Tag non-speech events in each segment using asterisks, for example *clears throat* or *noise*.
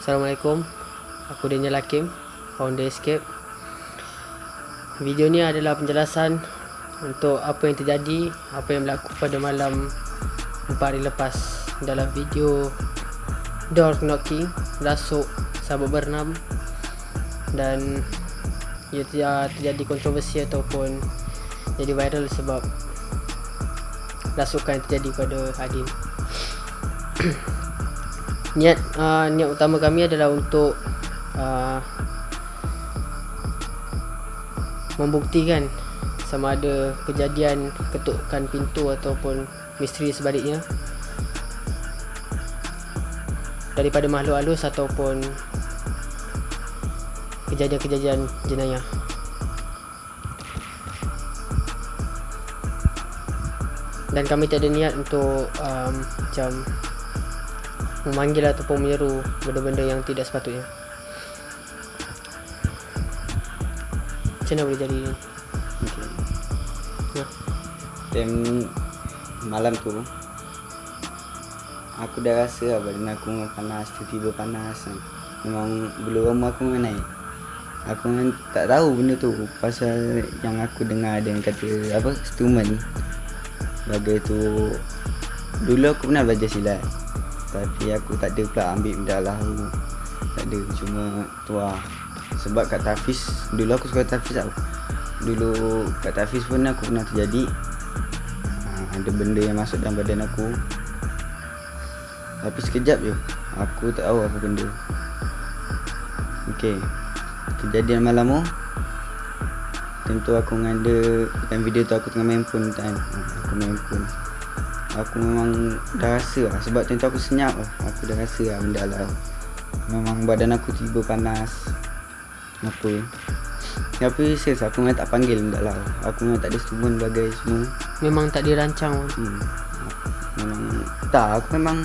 Assalamualaikum. Aku Daniel Hakim Founder Escape. Video ni adalah penjelasan Untuk apa yang terjadi Apa yang berlaku pada malam 4 hari lepas. Dalam video Door knocking Rasuk Sahabat berenam Dan Ia terjadi kontroversi ataupun Jadi viral sebab Rasukan yang terjadi pada Adin *clears throat* niat uh, niat utama kami adalah untuk uh, membuktikan sama ada kejadian ketukkan pintu ataupun misteri sebaliknya. Daripada makhluk halus ataupun kejadian-kejadian jenayah. Dan kami tak ada niat untuk um, macam memanggil ataupun menyeru benda-benda yang tidak sepatutnya macam mana boleh jadi ni Okay. ya. Time malam tu Aku dah rasa lah badan aku memang panas Tiba-tiba panas Memang bulu roma aku memang naik Aku memang tak tahu benda tu Pasal yang aku dengar ada yang kata Apa? Stuman Bagai tu Dulu aku pernah belajar silat Tapi aku tak ada pula ambil benda lah. Tak ada Cuma tu lah. Sebab kat Tafiz Dulu aku suka Tafiz tau. Dulu kat Tafiz pun aku pernah terjadi. Ha, Ada benda yang masuk dalam badan aku. Tapi sekejap je Aku tak tahu apa benda. Okay Kejadian malam tu Time tu aku dengan dia Time video tu aku tengah main phone kan Aku main phone Aku memang dah rasa lah. Sebab time tu aku senyap lah. Aku dah rasa lah benda lah. Memang badan aku tiba panas. Apa? Tapi serius? Aku memang tak panggil benda lah. Aku memang tak ada bagai semua. Memang tak dirancang hmm. Memang Tak aku memang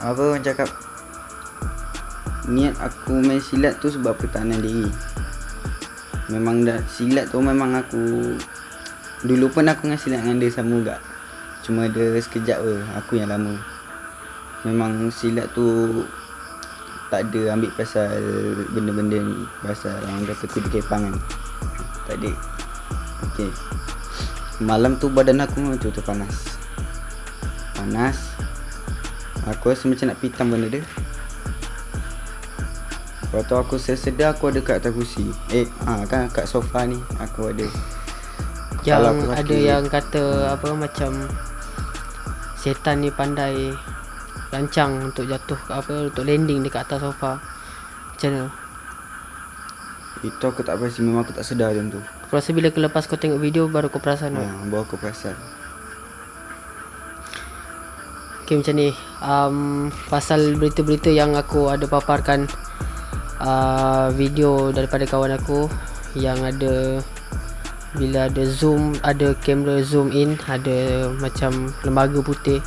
Apa orang cakap Niat aku main silat tu sebab pertahanan diri. Memang dah silat tu memang aku Dulu pun aku dengan silat dengan dia sama juga Cuma ada sekejap je aku yang lama. Memang silat tu Tak ada ambil pasal benda-benda ni. Pasal orang kata kudu kepang kan Tak ada. Okay Malam tu badan aku memang betul-betul panas. Panas. Aku rasa macam nak pitam benda dia. Lepas tu aku sedar aku ada kat atas kursi. Eh ha, kan kat sofa ni Aku ada. Yang aku ada yang kata apa macam setan ni pandai rancang untuk jatuh ke apa untuk landing dekat atas sofa. Macam mana? Itu aku tak pasti Memang aku tak sedar macam tu. Aku rasa bila kau lepas kau tengok video baru kau perasan ha, ha. Bawa aku perasan. Okay macam ni. Um, Pasal berita-berita yang aku ada paparkan uh, Video daripada kawan aku Yang ada Bila ada zoom Ada kamera zoom in Ada macam lembaga putih.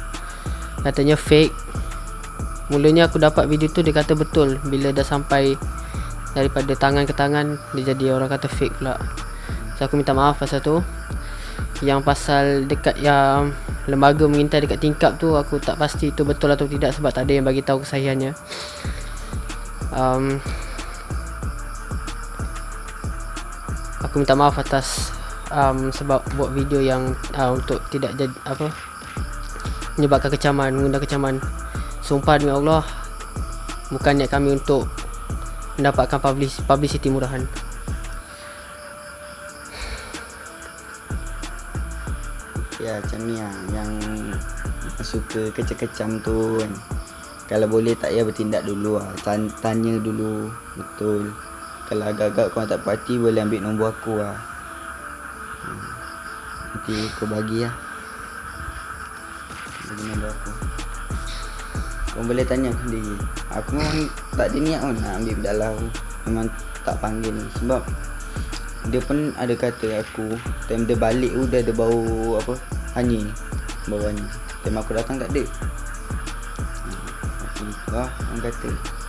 Katanya fake. Mulanya aku dapat video tu Dia kata betul. Bila dah sampai Daripada tangan ke tangan Dia jadi orang kata fake pula. So aku minta maaf pasal tu. Yang pasal dekat yang Lembaga mengintai dekat tingkap tu Aku tak pasti itu betul atau tidak Sebab tak ada yang bagi tahu kesahihannya. Um, Aku minta maaf atas um, Sebab buat video yang uh, Untuk tidak jadi Apa Menyebabkan kecaman Mengundang kecaman. Sumpah demi Allah Bukan niat kami untuk Mendapatkan publis, publicity murahan. Ya macam ni lah Yang Suka kecam-kecam tu kan. Kalau boleh tak payah bertindak dulu lah. Tan- Tanya dulu Betul Kalau agak-agak korang tak parti Boleh ambil nombor aku lah. Hmm. Nanti kau bagi lah. Bagi nombor aku. Kau boleh tanya aku sendiri. Aku memang tak ada niat pun nak ambil aku Memang tak panggil Sebab Dia pun ada kata aku Time dia balik tu dia ada bau apa? Hanyi Bau hanyi Time aku datang tak ada. Hmm, Aku wah orang kata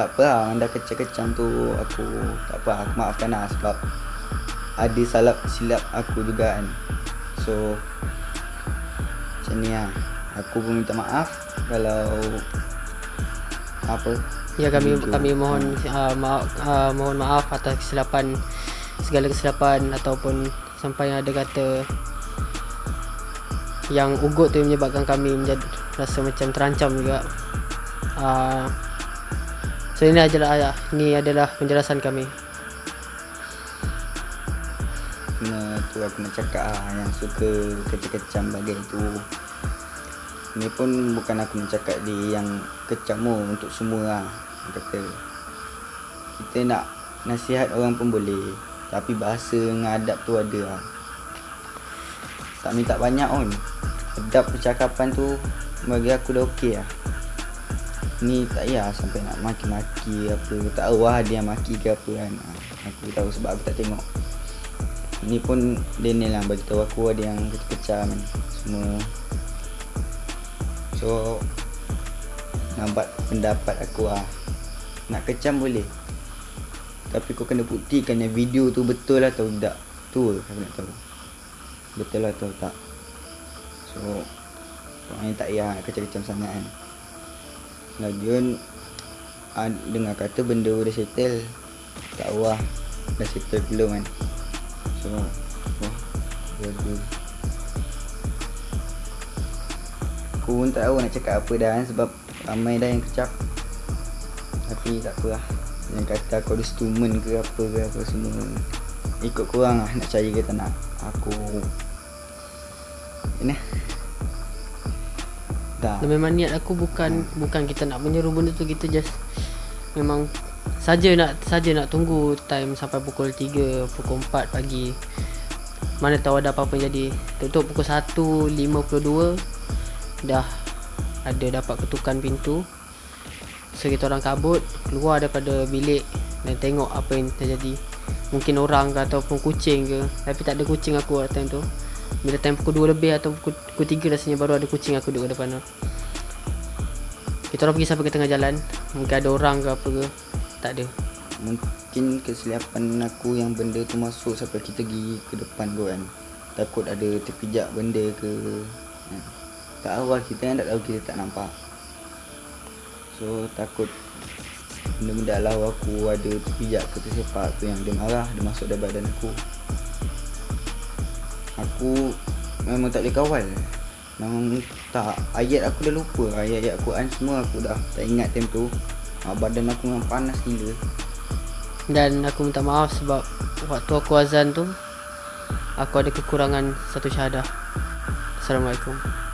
Tak apa lah orang dah kecam-kecam tu Aku tak apa aku maafkan lah sebab Ada salah silap aku juga kan So Macam ni lah Aku pun minta maaf Kalau apa Ya kami Video. kami mohon uh, maaf uh, mohon maaf atas kesilapan segala kesilapan ataupun sampai yang ada kata yang ugut tu menyebabkan kami menjadi rasa macam terancam juga. Uh, so ini adalah uh, ini adalah penjelasan kami. Kena tu aku nak cakap ah yang suka kecam-kecam bagai tu. Ni pun bukan aku nak cakap dia yang kecam untuk semua. Dia Kata kita nak nasihat orang pun boleh. Tapi bahasa dengan adab tu ada lah. Tak minta banyak pun. Adab percakapan tu bagi aku dah okey lah. Ni tak payah sampai nak maki-maki apa. Tak tahu lah dia maki ke apa kan. Ah, Aku tahu sebab aku tak tengok. Ni pun dia ni lah bagi tahu aku ada yang kecam semua. So nampak pendapat aku lah. Nak kecam boleh. Tapi kau kena buktikan yang video tu betul atau tidak. Tu aku nak tahu. Betul atau tak. So orang yang tak payah kecam-kecam sangat kan. Lagian ah, dengar kata benda dah settle. Tahu lah. Dah settle belum kan. So Jaga Aku pun tak tahu nak cakap apa dah kan Sebab ramai dah yang kecap Tapi tak apa lah Yang kata aku ada stumen ke apa ke apa semua Ikut korang lah nak percaya ke tak nak Aku Ini Dan memang niat aku bukan bukan kita nak menyeru benda tu kita just memang saja nak saja nak tunggu time sampai pukul 3 pukul 4 pagi. Mana tahu ada apa-apa jadi. Tutup pukul 1.52 dah ada dapat ketukan pintu. So kita orang kabut keluar daripada bilik dan tengok apa yang terjadi. Mungkin orang ke ataupun kucing ke. Tapi tak ada kucing aku kat time tu bila time pukul 2 lebih atau pukul, pukul 3 rasanya baru ada kucing aku duduk depan tu. Kita orang pergi sampai ke tengah jalan. Mungkin ada orang ke apa ke. Tak ada. Mungkin kesilapan aku yang benda tu masuk sampai kita pergi ke depan tu kan. Takut ada terpijak benda ke. Kan. Tak lah kita kan tak tahu kita tak nampak. So takut benda-benda alau aku ada terpijak ke tersepak tu yang dia marah dia masuk dalam badan aku Aku memang tak boleh kawal Memang tak Ayat aku dah lupa. Ayat-ayat Quran semua aku dah tak ingat time tu. Ah, Badan aku memang panas gila. Dan aku minta maaf sebab waktu aku azan tu aku ada kekurangan satu syahadah. Assalamualaikum